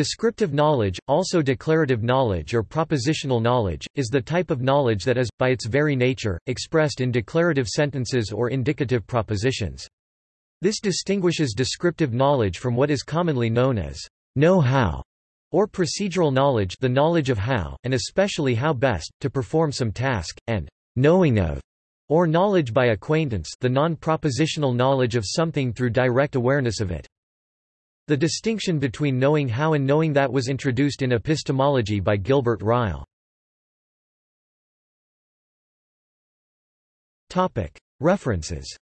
Descriptive knowledge, also declarative knowledge or propositional knowledge, is the type of knowledge that is, by its very nature, expressed in declarative sentences or indicative propositions. This distinguishes descriptive knowledge from what is commonly known as know-how or procedural knowledge the knowledge of how, and especially how best, to perform some task, and knowing of, or knowledge by acquaintance the non-propositional knowledge of something through direct awareness of it. The distinction between knowing how and knowing that was introduced in epistemology by Gilbert Ryle. References